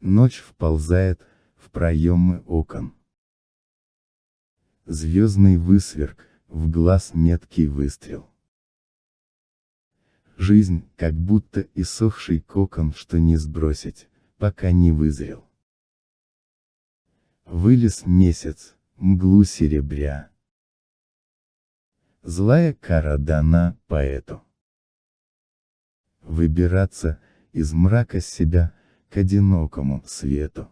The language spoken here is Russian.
Ночь вползает в проемы окон. Звездный высверк, в глаз меткий выстрел. Жизнь, как будто иссохший кокон, что не сбросить, пока не вызрел. Вылез месяц, мглу серебря. Злая кара дана поэту. Выбираться, из мрака себя, к одинокому свету.